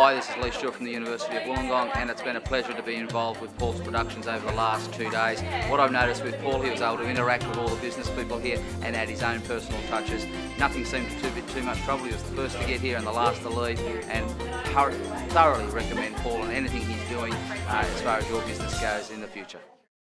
Hi, this is Lee Stewart from the University of Wollongong and it's been a pleasure to be involved with Paul's Productions over the last two days. What I've noticed with Paul, he was able to interact with all the business people here and add his own personal touches. Nothing seemed too be too much trouble. He was the first to get here and the last to leave and thoroughly recommend Paul and anything he's doing uh, as far as your business goes in the future.